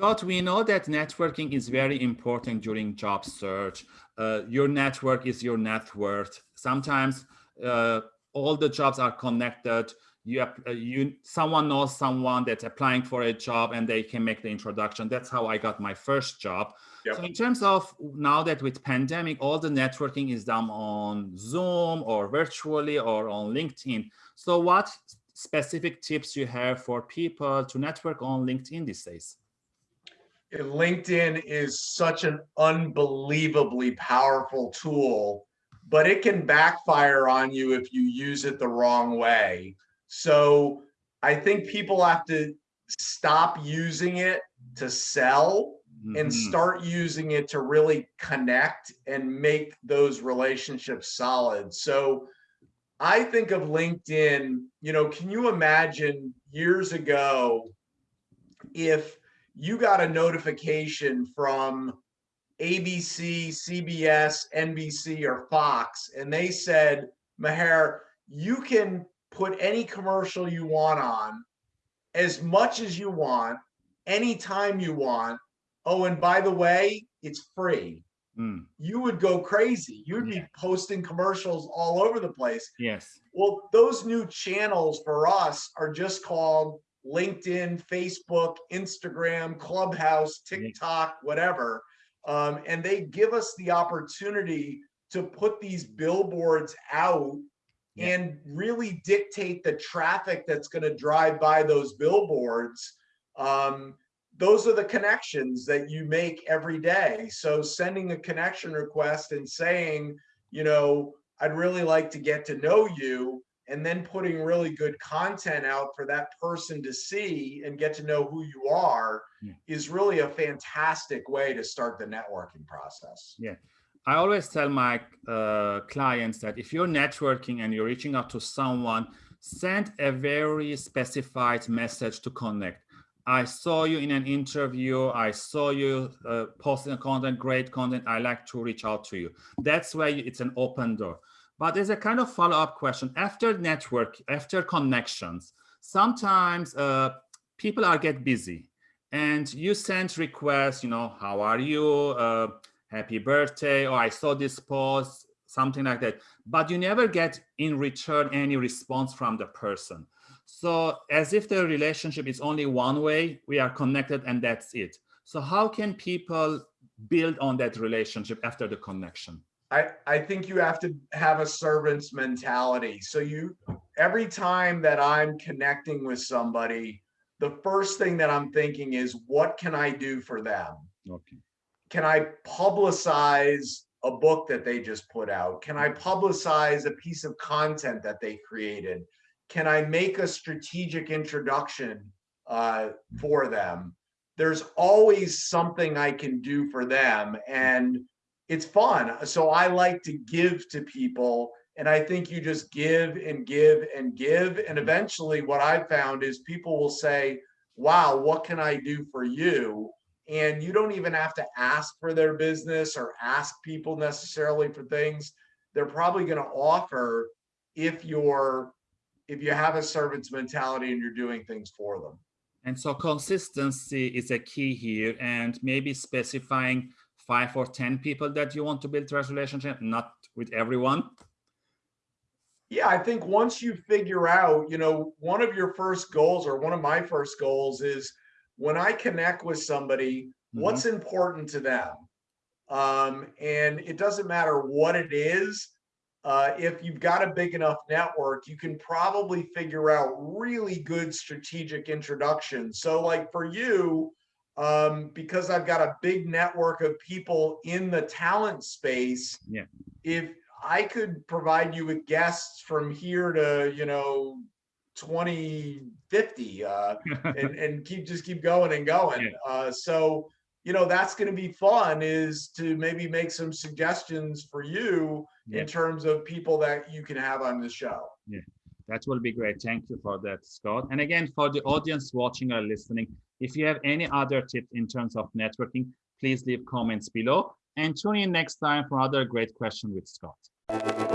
Scott, we know that networking is very important during job search. Uh, your network is your net worth. Sometimes uh, all the jobs are connected. You, uh, you, someone knows someone that's applying for a job and they can make the introduction. That's how I got my first job. Yep. So in terms of now that with pandemic, all the networking is done on Zoom or virtually or on LinkedIn. So what specific tips you have for people to network on LinkedIn these days? LinkedIn is such an unbelievably powerful tool, but it can backfire on you if you use it the wrong way. So I think people have to stop using it to sell mm -hmm. and mm-hmm. start using it to really connect and make those relationships solid. So I think of LinkedIn, you know, can you imagine years ago if you got a notification from ABC, CBS, NBC, or Fox, and they said, Maher, you can put any commercial you want on as much as you want, anytime you want. Oh, and by the way, it's free. Mm. You would go crazy. You'd yeah. be posting commercials all over the place. Yes. Well, those new channels for us are just called LinkedIn, Facebook, Instagram, Clubhouse, TikTok, whatever. Um, and they give us the opportunity to put these billboards out yeah. and really dictate the traffic that's going to drive by those billboards. Um, those are the connections that you make every day. So sending a connection request and saying, you know, I'd really like to get to know you and then putting really good content out for that person to see and get to know who you are yeah. is really a fantastic way to start the networking process. Yeah. I always tell my uh, clients that if you're networking and you're reaching out to someone, send a very specified message to connect. I saw you in an interview. I saw you uh, posting content, great content. I like to reach out to you. That's why it's an open door. But there's a kind of follow-up question. After network, after connections, sometimes uh, people are get busy and you send requests, you know, how are you? Uh, happy birthday, or I saw this post, something like that. But you never get in return any response from the person. So as if the relationship is only one way, we are connected and that's it. So how can people build on that relationship after the connection? I, I think you have to have a servant's mentality. So you, every time that I'm connecting with somebody, the first thing that I'm thinking is, what can I do for them? Okay. Can I publicize a book that they just put out? Can I publicize a piece of content that they created? Can I make a strategic introduction uh, for them? There's always something I can do for them. And it's fun. So I like to give to people. And I think you just give and give and give. And mm-hmm. eventually what I've found is people will say, wow, what can I do for you? And you don't even have to ask for their business or ask people necessarily for things. They're probably going to offer if you're if you have a servant's mentality and you're doing things for them. And so consistency is a key here and maybe specifying five or 10 people that you want to build trust relationship, not with everyone? Yeah, I think once you figure out, you know, one of your first goals or one of my first goals is when I connect with somebody, mm -hmm. what's important to them? Um, and it doesn't matter what it is. Uh, if you've got a big enough network, you can probably figure out really good strategic introductions. So like for you, um, because I've got a big network of people in the talent space. Yeah. If I could provide you with guests from here to, you know, 2050 uh, and, and keep just keep going and going. Yeah. Uh, so, you know, that's going to be fun is to maybe make some suggestions for you yeah. in terms of people that you can have on the show. Yeah. That will be great. Thank you for that, Scott. And again, for the audience watching or listening, if you have any other tips in terms of networking, please leave comments below and tune in next time for another great question with Scott.